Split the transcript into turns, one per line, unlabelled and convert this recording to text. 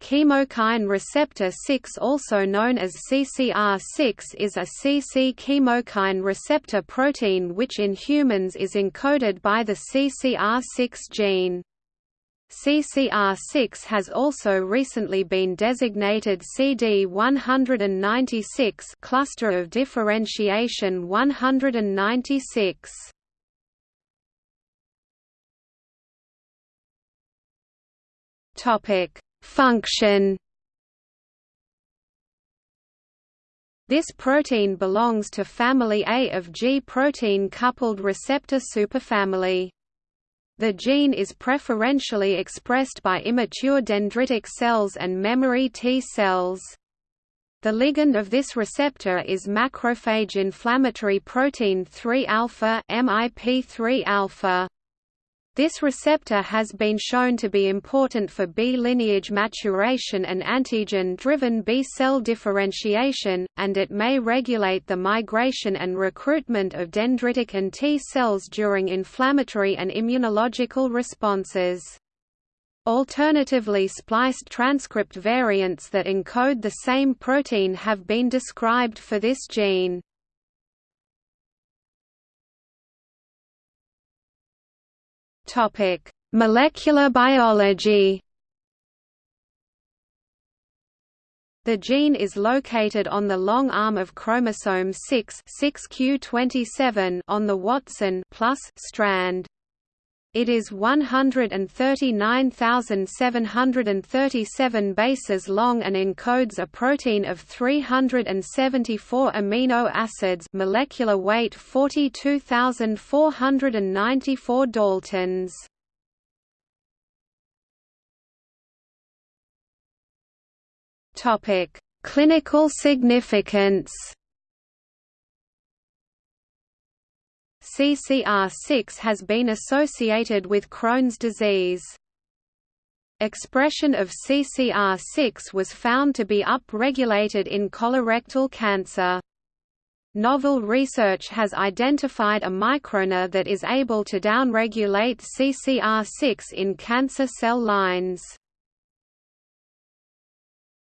Chemokine receptor 6 also known as CCR6 is a CC chemokine receptor protein which in humans is encoded by the CCR6 gene. CCR6 has also recently been designated CD196 cluster of differentiation 196. Topic Function This protein belongs to family A of G protein-coupled receptor superfamily. The gene is preferentially expressed by immature dendritic cells and memory T cells. The ligand of this receptor is macrophage inflammatory protein 3 alpha (MIP3 alpha). This receptor has been shown to be important for B lineage maturation and antigen-driven B cell differentiation, and it may regulate the migration and recruitment of dendritic and T cells during inflammatory and immunological responses. Alternatively spliced transcript variants that encode the same protein have been described for this gene.
Topic: Molecular biology.
The gene is located on the long arm of chromosome 6 6q27 on the Watson plus strand. It is 139,737 bases long and encodes a protein of 374 amino acids molecular weight 42,494 daltons. Clinical significance CCR6 has been associated with Crohn's disease. Expression of CCR6 was found to be upregulated in colorectal cancer. Novel research has identified a microRNA that is able to downregulate CCR6 in cancer cell lines.